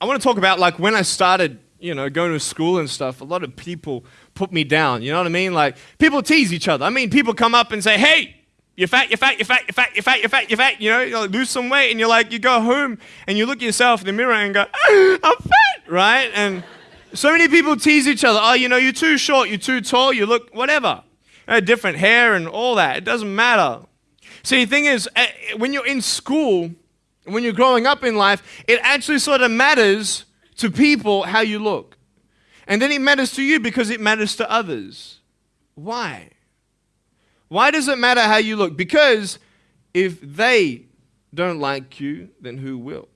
I want to talk about like when I started, you know, going to school and stuff. A lot of people put me down. You know what I mean? Like people tease each other. I mean, people come up and say, "Hey, you're fat, you're fat, you're fat, you're fat, you're fat, you're fat, you're fat. You know, you like, lose some weight, and you're like, you go home and you look at yourself in the mirror and go, I'm fat, right? And so many people tease each other. Oh, you know, you're too short, you're too tall, you look whatever. Uh, different hair and all that. It doesn't matter. See, the thing is, uh, when you're in school, when you're growing up in life, it actually sort of matters to people how you look. And then it matters to you because it matters to others. Why? Why does it matter how you look? Because if they don't like you, then who will?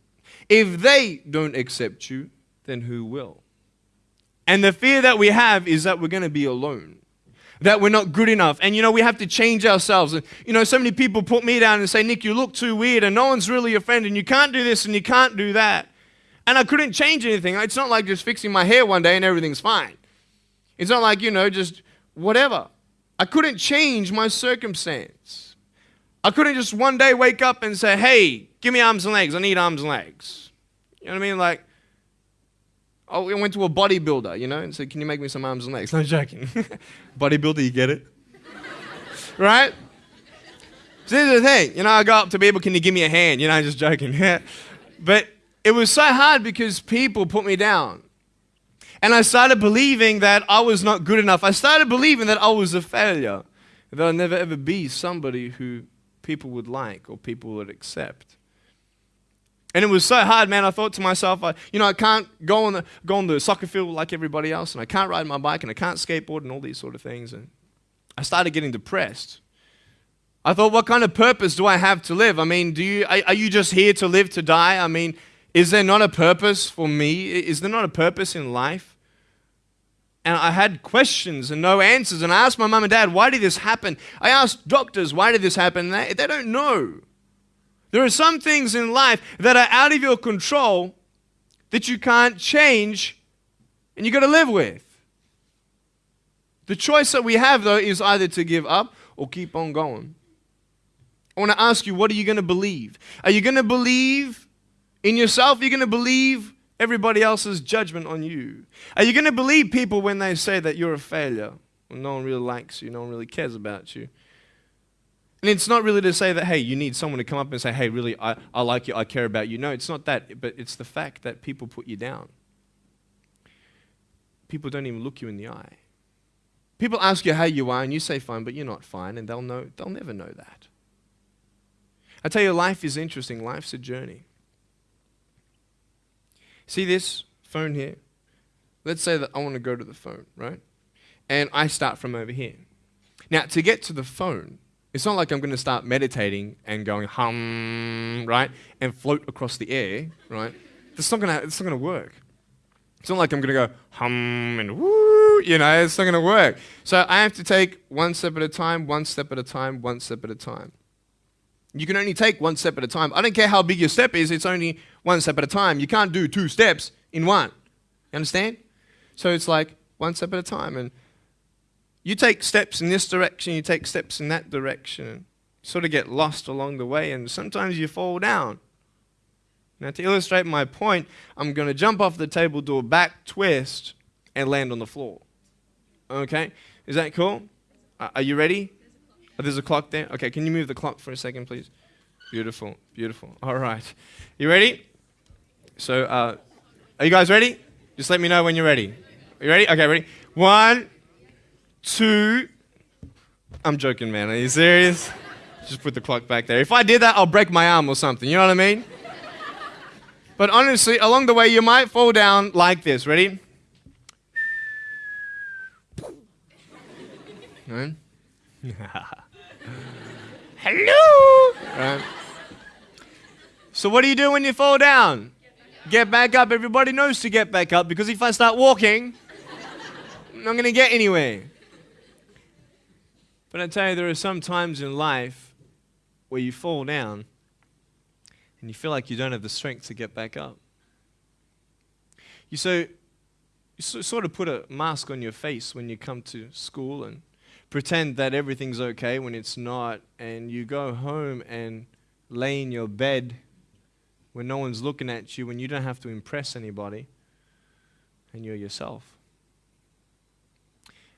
If they don't accept you, then who will? And the fear that we have is that we're going to be alone, that we're not good enough. And you know, we have to change ourselves. And you know, so many people put me down and say, Nick, you look too weird, and no one's really your friend, and you can't do this and you can't do that. And I couldn't change anything. It's not like just fixing my hair one day and everything's fine. It's not like, you know, just whatever. I couldn't change my circumstance. I couldn't just one day wake up and say, hey, give me arms and legs. I need arms and legs. You know what I mean? Like, Oh, I went to a bodybuilder, you know, and said, Can you make me some arms and legs? No joking. bodybuilder, you get it? right? So this is the thing. You know, I go up to people, Can you give me a hand? You know, I'm just joking. but it was so hard because people put me down. And I started believing that I was not good enough. I started believing that I was a failure, that I'd never ever be somebody who people would like or people would accept. And it was so hard, man. I thought to myself, I, you know, I can't go on, the, go on the soccer field like everybody else, and I can't ride my bike, and I can't skateboard, and all these sort of things. And I started getting depressed. I thought, what kind of purpose do I have to live? I mean, do you, are, are you just here to live to die? I mean, is there not a purpose for me? Is there not a purpose in life? And I had questions and no answers. And I asked my mum and dad, why did this happen? I asked doctors, why did this happen? They, they don't know. There are some things in life that are out of your control that you can't change and you've got to live with. The choice that we have, though, is either to give up or keep on going. I want to ask you, what are you going to believe? Are you going to believe in yourself? Are you going to believe everybody else's judgment on you? Are you going to believe people when they say that you're a failure? When no one really likes you, no one really cares about you. And it's not really to say that, hey, you need someone to come up and say, hey, really, I, I like you, I care about you. No, it's not that, but it's the fact that people put you down. People don't even look you in the eye. People ask you how you are, and you say fine, but you're not fine, and they'll, know, they'll never know that. I tell you, life is interesting. Life's a journey. See this phone here? Let's say that I want to go to the phone, right? And I start from over here. Now, to get to the phone, it's not like I'm going to start meditating and going hum, right, and float across the air, right? It's not going to. It's not going to work. It's not like I'm going to go hum and woo, you know. It's not going to work. So I have to take one step at a time, one step at a time, one step at a time. You can only take one step at a time. I don't care how big your step is. It's only one step at a time. You can't do two steps in one. You understand? So it's like one step at a time, and you take steps in this direction, you take steps in that direction, and sort of get lost along the way, and sometimes you fall down. Now, to illustrate my point, I'm going to jump off the table, do a back twist, and land on the floor. Okay? Is that cool? are you ready? Oh, there's a clock there? Okay, can you move the clock for a second, please? Beautiful, beautiful. All right. You ready? So, uh, are you guys ready? Just let me know when you're ready. You ready? Okay, ready? One, two. I'm joking, man. Are you serious? Just put the clock back there. If I did that, I'll break my arm or something. You know what I mean? But honestly, along the way, you might fall down like this. Ready? Right? Hello! Right? So, what do you do when you fall down? Get back up. Everybody knows to get back up because if I start walking, I'm not going to get anywhere. But I tell you, there are some times in life where you fall down and you feel like you don't have the strength to get back up. You so you sort of put a mask on your face when you come to school and pretend that everything's okay when it's not, and you go home and lay in your bed when no one's looking at you, when you don't have to impress anybody, and you're yourself.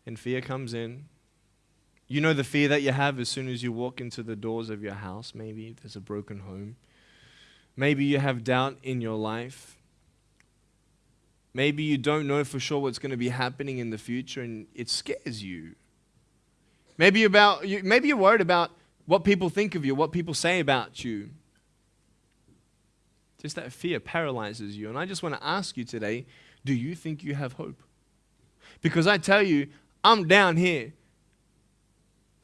And fear comes in. You know the fear that you have as soon as you walk into the doors of your house. Maybe there's a broken home. Maybe you have doubt in your life. Maybe you don't know for sure what's going to be happening in the future and it scares you. Maybe, about, maybe you're worried about what people think of you, what people say about you. Just that fear paralyzes you. And I just want to ask you today do you think you have hope? Because I tell you, I'm down here,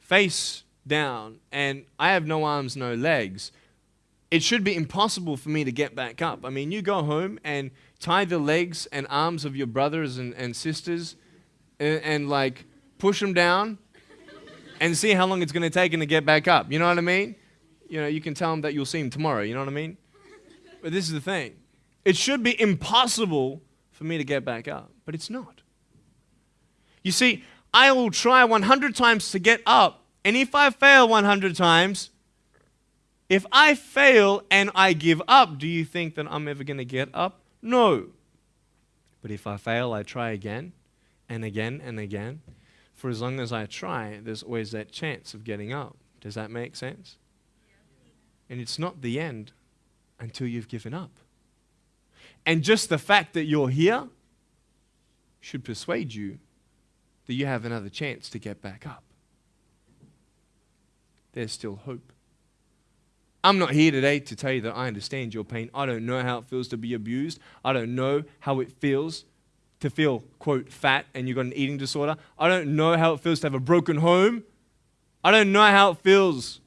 face down, and I have no arms, no legs. It should be impossible for me to get back up. I mean, you go home and tie the legs and arms of your brothers and, and sisters and, and like push them down and see how long it's going to take them to get back up. You know what I mean? You know, you can tell them that you'll see them tomorrow. You know what I mean? But this is the thing it should be impossible for me to get back up, but it's not. You see, I will try 100 times to get up, and if I fail 100 times, if I fail and I give up, do you think that I'm ever going to get up? No. But if I fail, I try again and again and again. For as long as I try, there's always that chance of getting up. Does that make sense? And it's not the end until you've given up. And just the fact that you're here should persuade you that you have another chance to get back up. There's still hope. I'm not here today to tell you that I understand your pain. I don't know how it feels to be abused. I don't know how it feels to feel, quote, fat and you've got an eating disorder. I don't know how it feels to have a broken home. I don't know how it feels.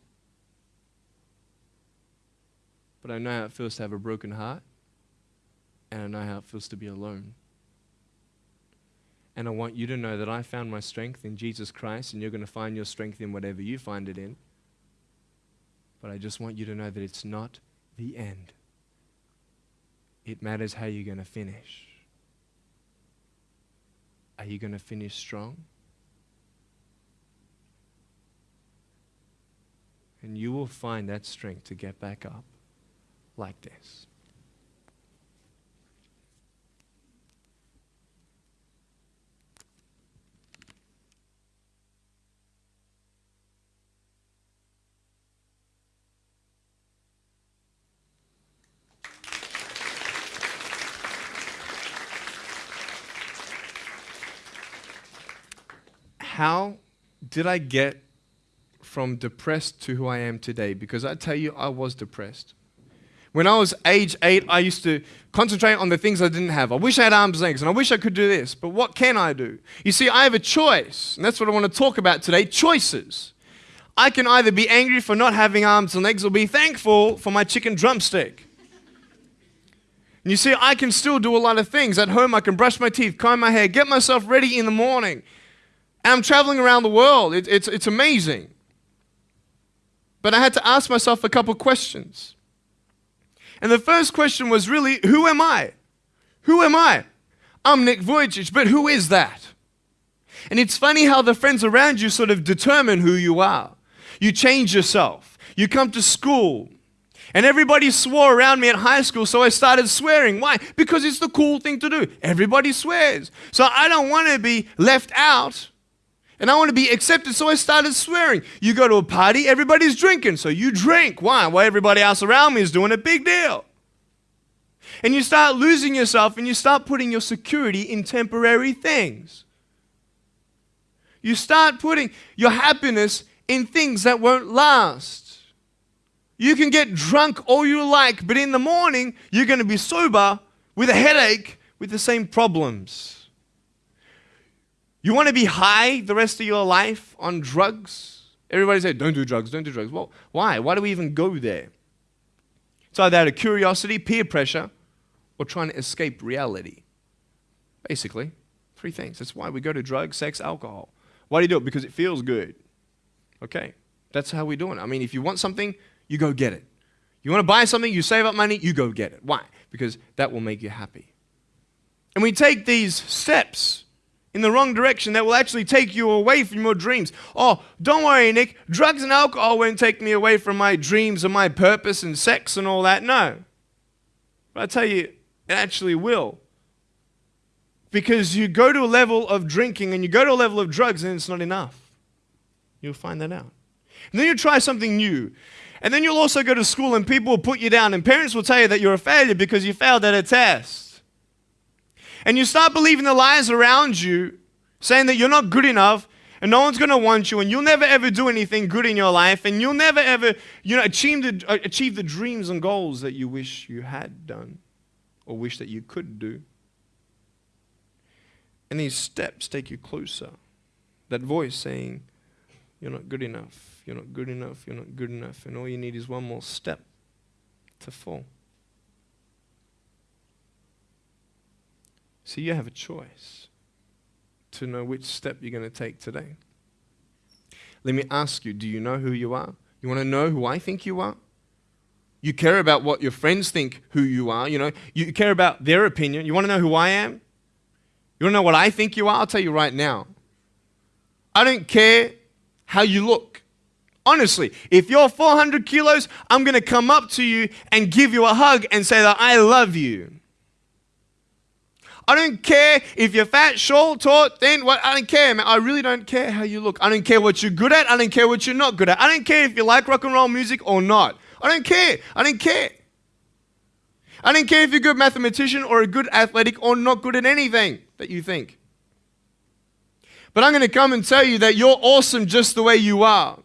But I know how it feels to have a broken heart. And I know how it feels to be alone. And I want you to know that I found my strength in Jesus Christ, and you're going to find your strength in whatever you find it in. But I just want you to know that it's not the end. It matters how you're going to finish. Are you going to finish strong? And you will find that strength to get back up like this. How did I get from depressed to who I am today? Because I tell you, I was depressed. When I was age eight, I used to concentrate on the things I didn't have. I wish I had arms and legs, and I wish I could do this, but what can I do? You see, I have a choice, and that's what I want to talk about today choices. I can either be angry for not having arms and legs or be thankful for my chicken drumstick. And you see, I can still do a lot of things. At home, I can brush my teeth, comb my hair, get myself ready in the morning, and I'm traveling around the world. It, it's, it's amazing. But I had to ask myself a couple questions. And the first question was really, who am I? Who am I? I'm Nick Vujicic, but who is that? And it's funny how the friends around you sort of determine who you are. You change yourself. You come to school. And everybody swore around me at high school, so I started swearing. Why? Because it's the cool thing to do. Everybody swears. So I don't want to be left out. And I want to be accepted, so I started swearing. You go to a party, everybody's drinking, so you drink. Why? Why everybody else around me is doing a big deal. And you start losing yourself and you start putting your security in temporary things. You start putting your happiness in things that won't last. You can get drunk all you like, but in the morning, you're going to be sober with a headache with the same problems. You want to be high the rest of your life on drugs? Everybody say, don't do drugs, don't do drugs. Well, why? Why do we even go there? It's either out of curiosity, peer pressure, or trying to escape reality. Basically, three things. That's why we go to drugs, sex, alcohol. Why do you do it? Because it feels good. Okay, that's how we're doing it. I mean, if you want something, you go get it. You want to buy something, you save up money, you go get it. Why? Because that will make you happy. And we take these steps in the wrong direction that will actually take you away from your dreams. Oh, don't worry, Nick. Drugs and alcohol won't take me away from my dreams and my purpose and sex and all that. No. But I tell you, it actually will. Because you go to a level of drinking and you go to a level of drugs and it's not enough. You'll find that out. And then you try something new. And then you'll also go to school and people will put you down and parents will tell you that you're a failure because you failed at a test. And you start believing the lies around you saying that you're not good enough and no one's going to want you and you'll never ever do anything good in your life and you'll never ever you know achieve the, uh, achieve the dreams and goals that you wish you had done or wish that you could do. And these steps take you closer. That voice saying, You're not good enough, you're not good enough, you're not good enough. And all you need is one more step to fall. See, you have a choice to know which step you're going to take today. Let me ask you do you know who you are? You want to know who I think you are? You care about what your friends think who you are. You know, you care about their opinion. You want to know who I am? You want to know what I think you are? I'll tell you right now. I don't care how you look. Honestly, if you're 400 kilos, I'm going to come up to you and give you a hug and say that I love you. I don't care if you're fat, short, tall, thin, what, I don't care, man. I really don't care how you look. I don't care what you're good at. I don't care what you're not good at. I don't care if you like rock and roll music or not. I don't care. I don't care. I don't care if you're a good mathematician or a good athletic or not good at anything that you think. But I'm going to come and tell you that you're awesome just the way you are.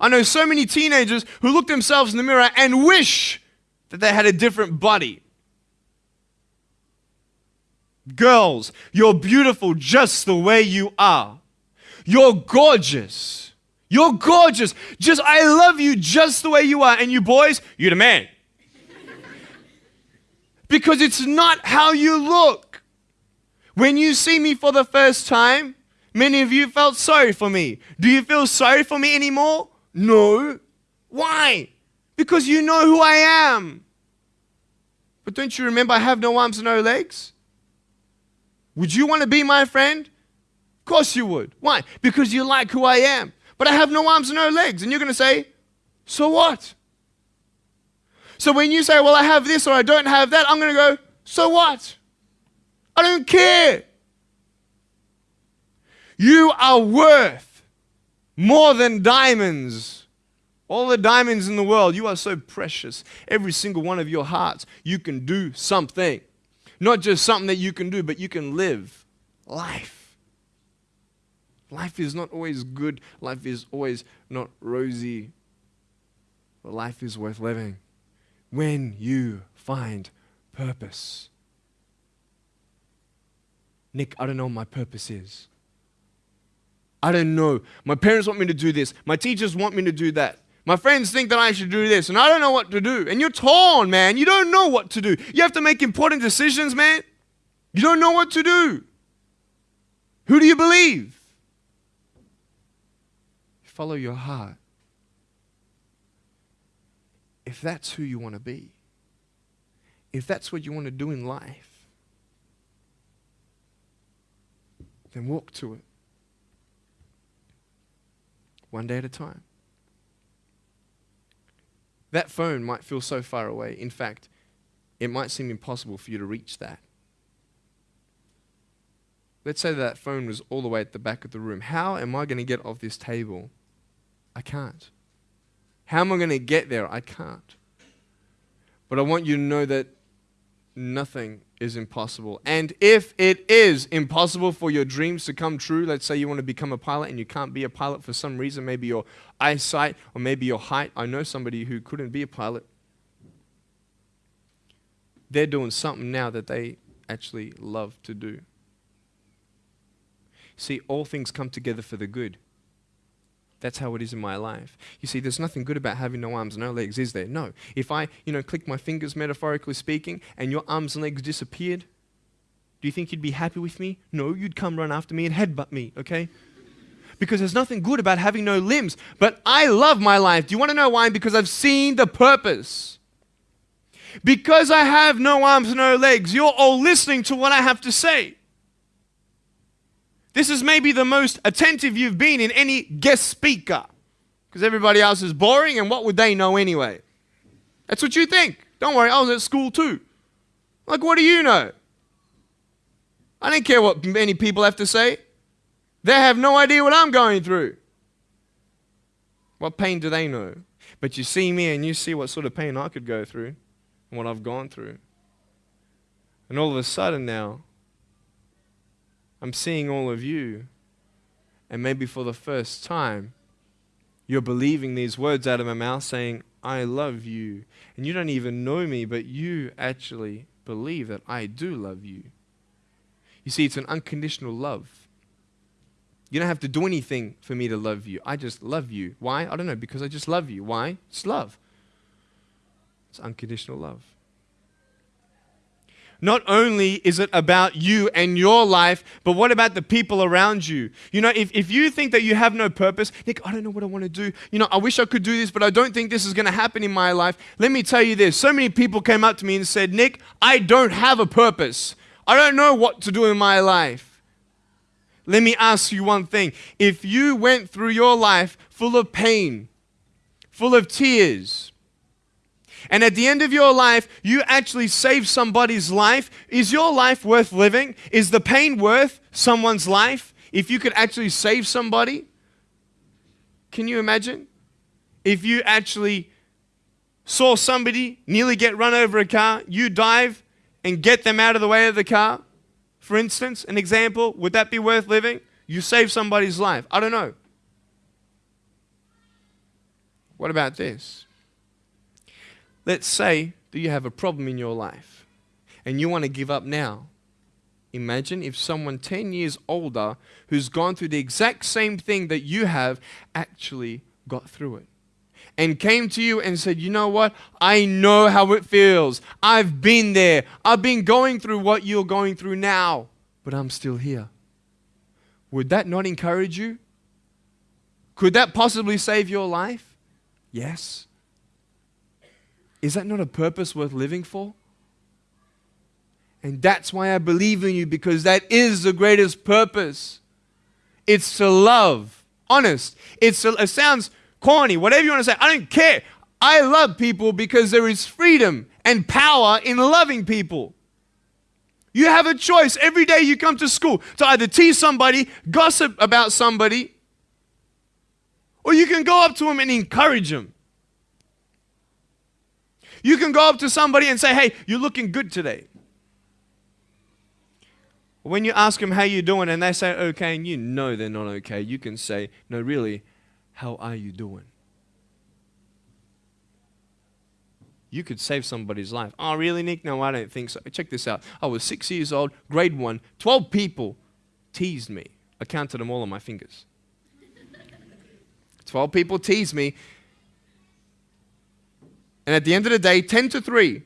I know so many teenagers who look themselves in the mirror and wish that they had a different body. Girls, you're beautiful just the way you are. You're gorgeous. You're gorgeous. Just, I love you just the way you are. And you boys, you're the man. because it's not how you look. When you see me for the first time, many of you felt sorry for me. Do you feel sorry for me anymore? No. Why? Because you know who I am. But don't you remember I have no arms and no legs? Would you want to be my friend? Of course you would. Why? Because you like who I am. But I have no arms and no legs. And you're going to say, so what? So when you say, well, I have this or I don't have that, I'm going to go, so what? I don't care. You are worth more than diamonds. All the diamonds in the world, you are so precious. Every single one of your hearts, you can do something. Not just something that you can do, but you can live life. Life is not always good, life is always not rosy, but life is worth living when you find purpose. Nick, I don't know what my purpose is. I don't know. My parents want me to do this. My teachers want me to do that. My friends think that I should do this, and I don't know what to do. And you're torn, man. You don't know what to do. You have to make important decisions, man. You don't know what to do. Who do you believe? Follow your heart. If that's who you want to be, if that's what you want to do in life, then walk to it. One day at a time. That phone might feel so far away. In fact, it might seem impossible for you to reach that. Let's say that phone was all the way at the back of the room. How am I going to get off this table? I can't. How am I going to get there? I can't. But I want you to know that nothing is impossible. And if it is impossible for your dreams to come true, let's say you want to become a pilot and you can't be a pilot for some reason, maybe your eyesight or maybe your height. I know somebody who couldn't be a pilot. They're doing something now that they actually love to do. See, all things come together for the good. That's how it is in my life. You see, there's nothing good about having no arms and no legs, is there? No. If I, you know, click my fingers, metaphorically speaking, and your arms and legs disappeared, do you think you'd be happy with me? No, you'd come run after me and headbutt me, okay? Because there's nothing good about having no limbs. But I love my life. Do you want to know why? Because I've seen the purpose. Because I have no arms, and no legs, you're all listening to what I have to say. This is maybe the most attentive you've been in any guest speaker because everybody else is boring and what would they know anyway? That's what you think, Don't worry, I was at school too. Like, what do you know? I don't care what many people have to say. They have no idea what I'm going through. What pain do they know? But you see me and you see what sort of pain I could go through and what I've gone through. And all of a sudden now, I'm seeing all of you, and maybe for the first time, you're believing these words out of my mouth saying, I love you. And you don't even know me, but you actually believe that I do love you. You see, it's an unconditional love. You don't have to do anything for me to love you. I just love you. Why? I don't know, because I just love you. Why? It's love. It's unconditional love. Not only is it about you and your life, but what about the people around you? You know, if, if you think that you have no purpose, Nick, I don't know what I want to do. You know, I wish I could do this, but I don't think this is going to happen in my life. Let me tell you this so many people came up to me and said, Nick, I don't have a purpose. I don't know what to do in my life. Let me ask you one thing. If you went through your life full of pain, full of tears, and at the end of your life, you actually save somebody's life, is your life worth living? Is the pain worth someone's life if you could actually save somebody? Can you imagine? If you actually saw somebody nearly get run over a car, you dive and get them out of the way of the car, for instance, an example, would that be worth living? You save somebody's life. I don't know. What about this? Let's say that you have a problem in your life and you want to give up now. Imagine if someone 10 years older who's gone through the exact same thing that you have actually got through it and came to you and said, You know what? I know how it feels. I've been there. I've been going through what you're going through now, but I'm still here. Would that not encourage you? Could that possibly save your life? Yes. Is that not a purpose worth living for? And that's why I believe in you because that is the greatest purpose. It's to love. Honest. It's to, it sounds corny, whatever you want to say. I don't care. I love people because there is freedom and power in loving people. You have a choice every day you come to school to either tease somebody, gossip about somebody, or you can go up to them and encourage them. You can go up to somebody and say, hey, you're looking good today. When you ask them how you're doing and they say okay and you know they're not okay, you can say, no, really, how are you doing? You could save somebody's life. Oh, really, Nick? No, I don't think so. Check this out. I was six years old, grade one. Twelve people teased me. I counted them all on my fingers. Twelve people teased me. And at the end of the day, 10 to 3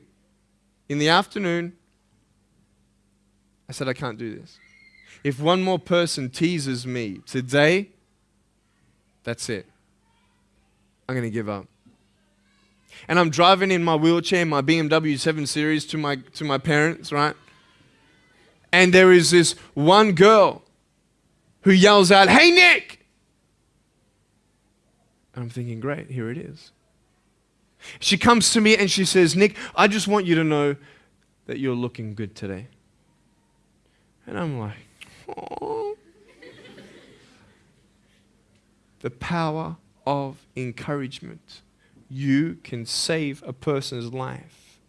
in the afternoon, I said, I can't do this. If one more person teases me today, that's it. I'm going to give up. And I'm driving in my wheelchair, my BMW 7 Series to my, to my parents, right? And there is this one girl who yells out, Hey, Nick! And I'm thinking, great, here it is. She comes to me and she says, Nick, I just want you to know that you're looking good today. And I'm like, the power of encouragement. You can save a person's life.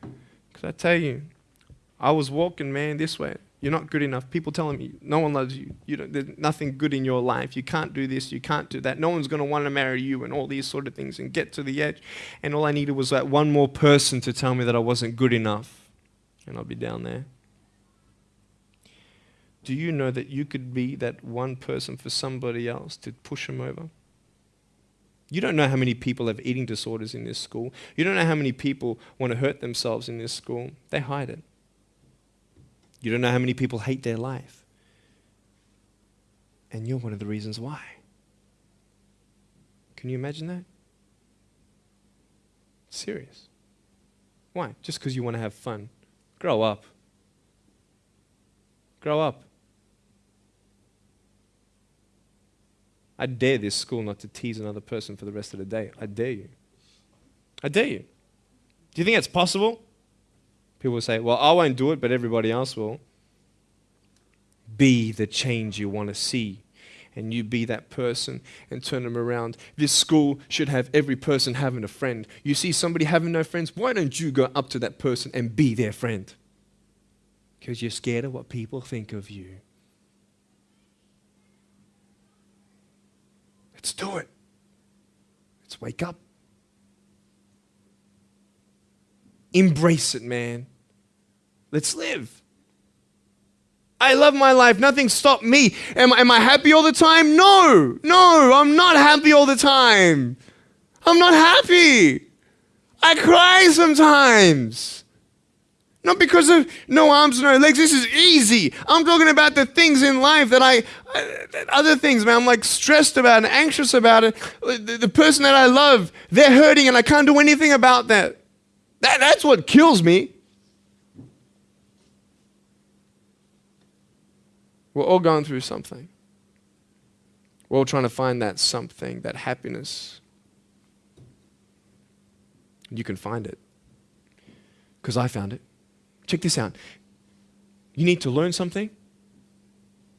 Because I tell you, I was walking, man, this way. You're not good enough. People telling me no one loves you. you there's nothing good in your life. You can't do this. You can't do that. No one's going to want to marry you and all these sort of things and get to the edge. And all I needed was that one more person to tell me that I wasn't good enough. And I'll be down there. Do you know that you could be that one person for somebody else to push them over? You don't know how many people have eating disorders in this school. You don't know how many people want to hurt themselves in this school. They hide it. You don't know how many people hate their life. And you're one of the reasons why. Can you imagine that? Serious. Why? Just because you want to have fun. Grow up. Grow up. I dare this school not to tease another person for the rest of the day. I dare you. I dare you. Do you think it's possible? People will say, well, I won't do it, but everybody else will. Be the change you want to see. And you be that person and turn them around. This school should have every person having a friend. You see somebody having no friends, why don't you go up to that person and be their friend? Because you're scared of what people think of you. Let's do it. Let's wake up. Embrace it, man. Let's live. I love my life. Nothing stopped me. Am, am I happy all the time? No, no, I'm not happy all the time. I'm not happy. I cry sometimes. Not because of no arms, no legs. This is easy. I'm talking about the things in life that I, other things, man. I'm like stressed about and anxious about it. The, the person that I love, they're hurting and I can't do anything about that. that that's what kills me. We're all going through something. We're all trying to find that something, that happiness. You can find it. Because I found it. Check this out. You need to learn something.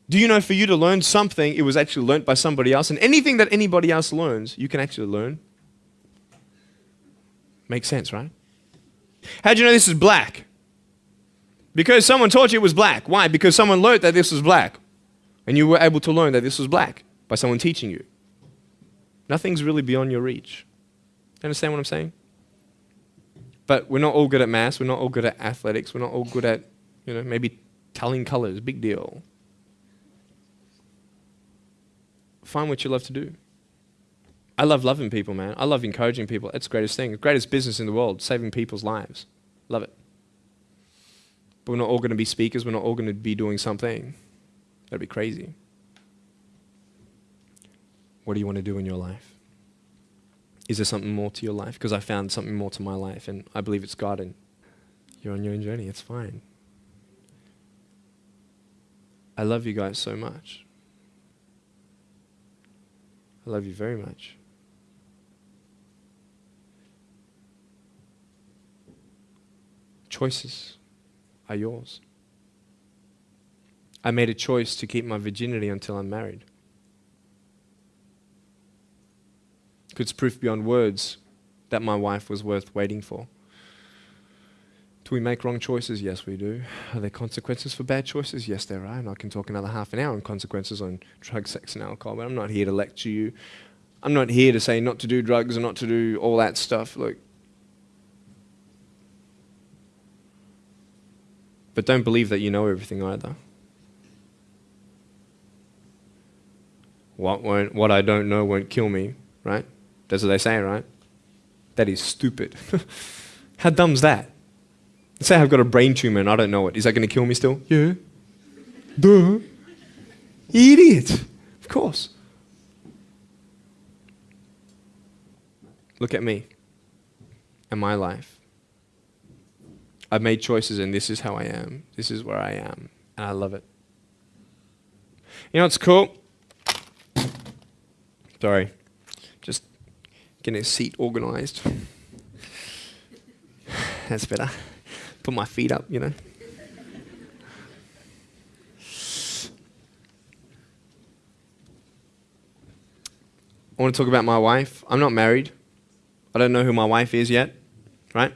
Do you know for you to learn something, it was actually learned by somebody else? And anything that anybody else learns, you can actually learn. Makes sense, right? How do you know this is black? Because someone taught you it was black. Why? Because someone learned that this was black. And you were able to learn that this was black by someone teaching you. Nothing's really beyond your reach. Understand what I'm saying? But we're not all good at maths. We're not all good at athletics. We're not all good at, you know, maybe telling colors. Big deal. Find what you love to do. I love loving people, man. I love encouraging people. It's the greatest thing. The greatest business in the world, saving people's lives. Love it. But we're not all going to be speakers. We're not all going to be doing something. That'd be crazy. What do you want to do in your life? Is there something more to your life? Because I found something more to my life, and I believe it's God, and you're on your own journey. It's fine. I love you guys so much. I love you very much. Choices are yours. I made a choice to keep my virginity until I'm married. It's proof beyond words that my wife was worth waiting for. Do we make wrong choices? Yes, we do. Are there consequences for bad choices? Yes, there are. And I can talk another half an hour on consequences on drugs, sex, and alcohol, but I'm not here to lecture you. I'm not here to say not to do drugs and not to do all that stuff. Look, But don't believe that you know everything either. What, won't, what I don't know won't kill me, right? That's what they say, right? That is stupid. How dumb's that? Let's say I've got a brain tumor and I don't know it. Is that going to kill me still? Yeah. Duh. Idiot. Of course. Look at me and my life. I've made choices and this is how I am. This is where I am. And I love it. You know what's cool? Sorry. Just getting a seat organized. That's better. Put my feet up, you know. I want to talk about my wife. I'm not married. I don't know who my wife is yet, right?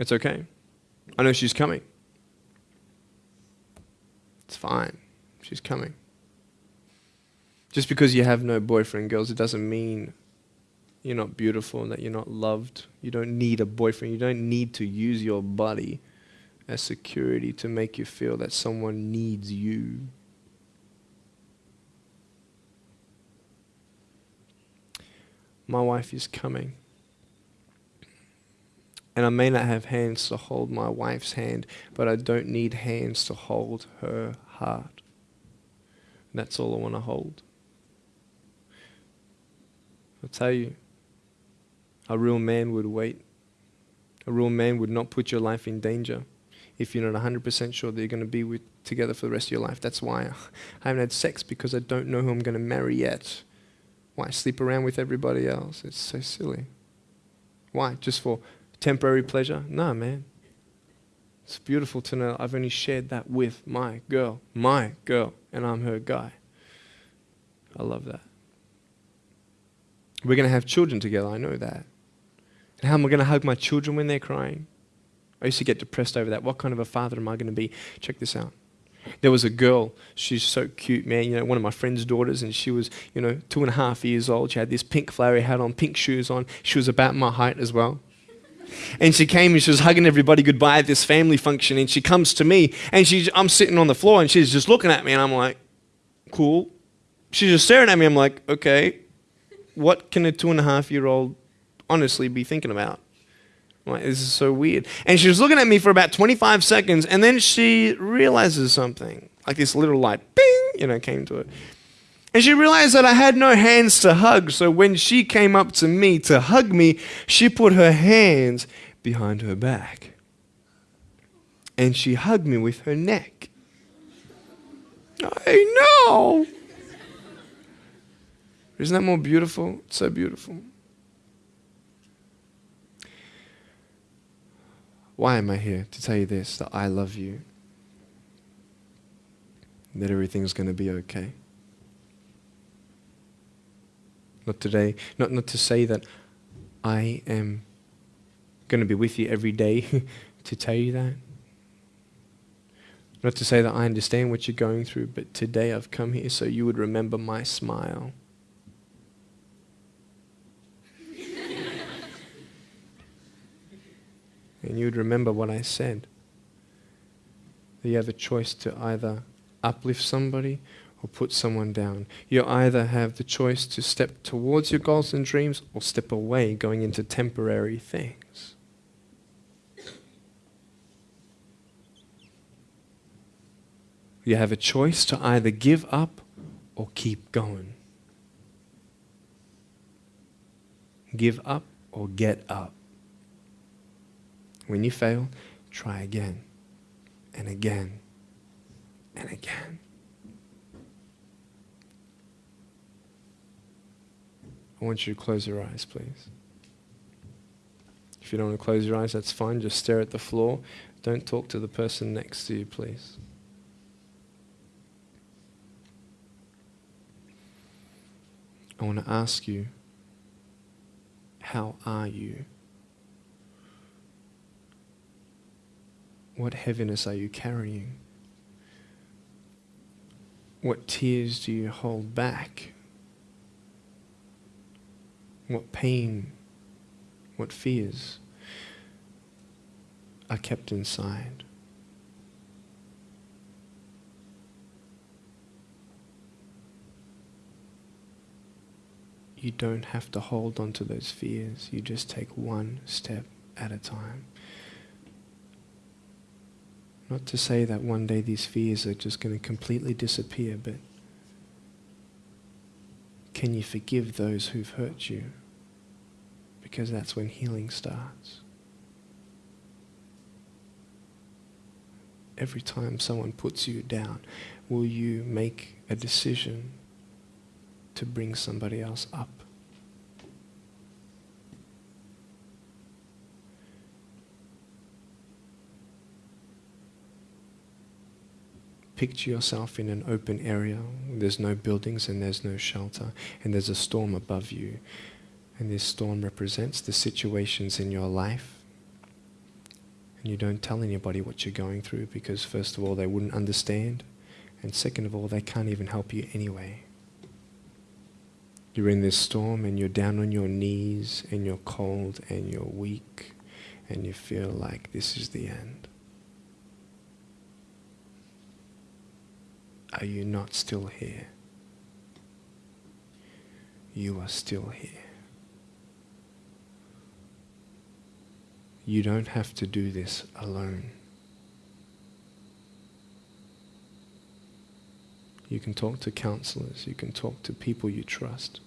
It's okay. I know she's coming. It's fine. She's coming. Just because you have no boyfriend, girls, it doesn't mean you're not beautiful and that you're not loved. You don't need a boyfriend. You don't need to use your body as security to make you feel that someone needs you. My wife is coming. And I may not have hands to hold my wife's hand, but I don't need hands to hold her heart. And that's all I want to hold. I'll tell you, a real man would wait. A real man would not put your life in danger if you're not 100% sure that you're going to be with, together for the rest of your life. That's why I haven't had sex because I don't know who I'm going to marry yet. Why sleep around with everybody else? It's so silly. Why? Just for temporary pleasure? No, man. It's beautiful to know I've only shared that with my girl, my girl, and I'm her guy. I love that. We're going to have children together, I know that. And how am I going to hug my children when they're crying? I used to get depressed over that. What kind of a father am I going to be? Check this out. There was a girl, she's so cute, man. You know, one of my friend's daughters, and she was, you know, two and a half years old. She had this pink flowery hat on, pink shoes on. She was about my height as well. And she came and she was hugging everybody goodbye at this family function. And she comes to me, and she, I'm sitting on the floor, and she's just looking at me, and I'm like, cool. She's just staring at me. I'm like, okay, what can a two and a half year old honestly be thinking about? Like, this is so weird. And she was looking at me for about 25 seconds, and then she realizes something. Like this little light, bing, you know, came to it. And she realized that I had no hands to hug, so when she came up to me to hug me, she put her hands behind her back. And she hugged me with her neck. I know. Isn't that more beautiful? It's so beautiful. Why am I here? To tell you this that I love you, that everything's going to be okay. Not today, not, not to say that I am going to be with you every day to tell you that. Not to say that I understand what you're going through, but today I've come here so you would remember my smile. and you would remember what I said. That you have a choice to either uplift somebody or put someone down. You either have the choice to step towards your goals and dreams or step away, going into temporary things. You have a choice to either give up or keep going. Give up or get up. When you fail, try again and again and again. I want you to close your eyes, please. If you don't want to close your eyes, that's fine. Just stare at the floor. Don't talk to the person next to you, please. I want to ask you, how are you? What heaviness are you carrying? What tears do you hold back? What pain, what fears are kept inside? You don't have to hold on to those fears. You just take one step at a time. Not to say that one day these fears are just going to completely disappear, but can you forgive those who've hurt you? Because that's when healing starts. Every time someone puts you down, will you make a decision to bring somebody else up? Picture yourself in an open area. There's no buildings and there's no shelter, and there's a storm above you. And this storm represents the situations in your life. And you don't tell anybody what you're going through because, first of all, they wouldn't understand. And second of all, they can't even help you anyway. You're in this storm and you're down on your knees and you're cold and you're weak and you feel like this is the end. Are you not still here? You are still here. You don't have to do this alone. You can talk to counselors, you can talk to people you trust.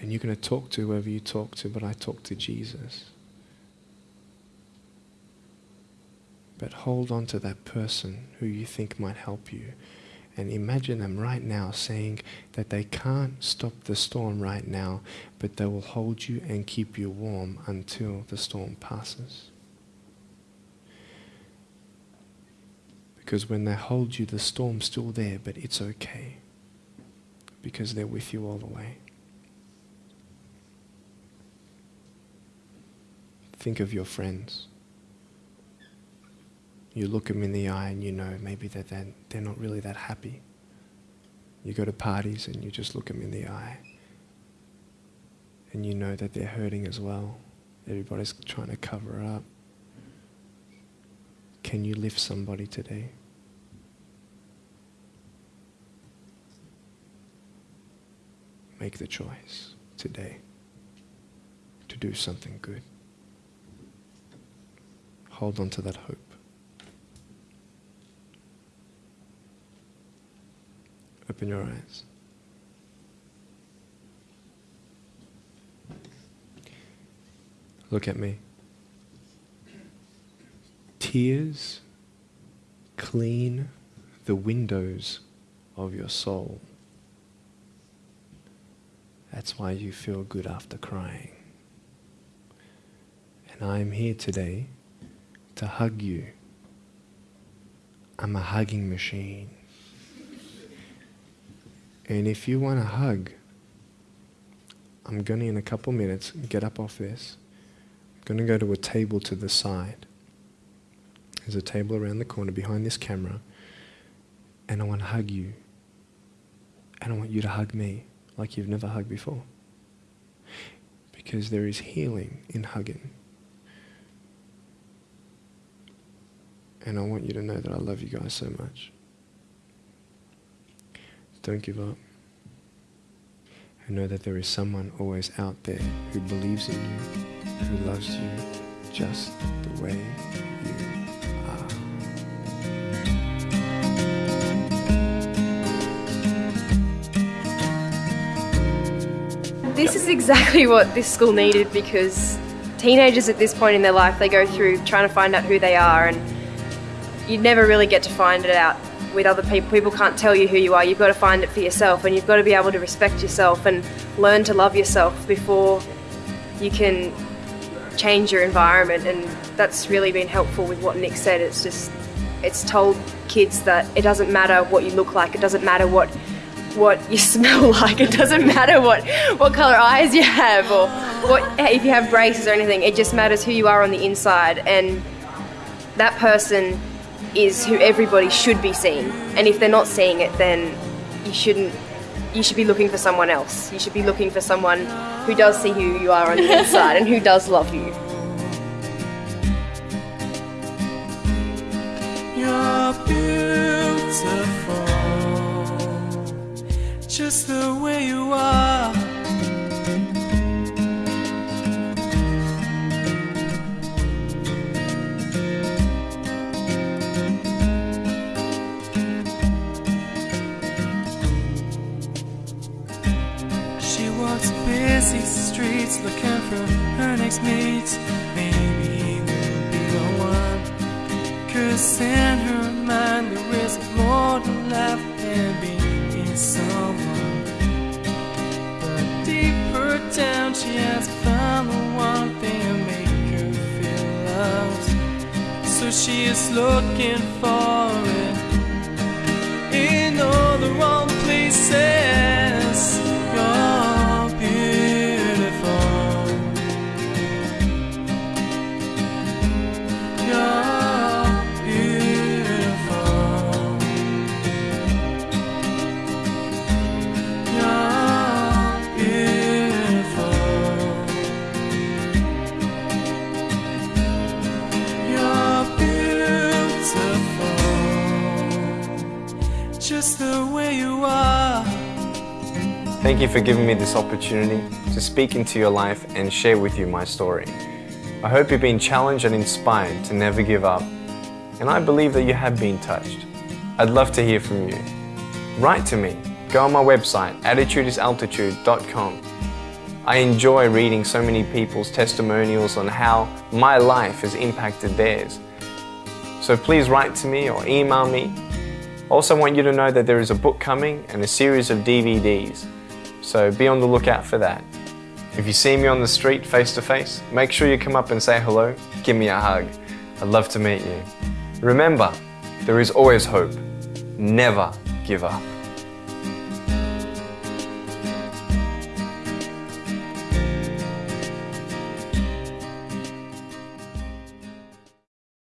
And you're going to talk to whoever you talk to, but I talk to Jesus. But hold on to that person who you think might help you And imagine them right now saying that they can't stop the storm right now, but they will hold you and keep you warm until the storm passes. Because when they hold you, the storm's still there, but it's okay. Because they're with you all the way. Think of your friends. You look them in the eye and you know maybe that they're, they're not really that happy. You go to parties and you just look them in the eye. And you know that they're hurting as well. Everybody's trying to cover up. Can you lift somebody today? Make the choice today to do something good. Hold on to that hope. Open your eyes. Look at me. Tears clean the windows of your soul. That's why you feel good after crying. And I am here today to hug you. I'm a hugging machine. And if you want a hug, I'm going to, in a couple minutes, get up off this. I'm going to go to a table to the side. There's a table around the corner behind this camera. And I want to hug you. And I want you to hug me like you've never hugged before. Because there is healing in hugging. And I want you to know that I love you guys so much. Don't give up. And know that there is someone always out there who believes in you, who loves you just the way you are. This is exactly what this school needed because teenagers at this point in their life, they go through trying to find out who they are and you never really get to find it out with other people. People can't tell you who you are. You've got to find it for yourself and you've got to be able to respect yourself and learn to love yourself before you can change your environment and that's really been helpful with what Nick said. It's just it's told kids that it doesn't matter what you look like, it doesn't matter what what you smell like, it doesn't matter what what color eyes you have or what if you have braces or anything. It just matters who you are on the inside and that person is who everybody should be seeing. And if they're not seeing it, then you shouldn't. You should be looking for someone else. You should be looking for someone who does see who you are on the inside and who does love you. You're beautiful, just the Thank you for giving me this opportunity to speak into your life and share with you my story. I hope you've been challenged and inspired to never give up, and I believe that you have been touched. I'd love to hear from you. Write to me. Go on my website, attitudeisaltitude.com. I enjoy reading so many people's testimonials on how my life has impacted theirs. So please write to me or email me Also, want you to know that there is a book coming and a series of DVDs, so be on the lookout for that. If you see me on the street face to face, make sure you come up and say hello, give me a hug. I'd love to meet you. Remember, there is always hope. Never give up.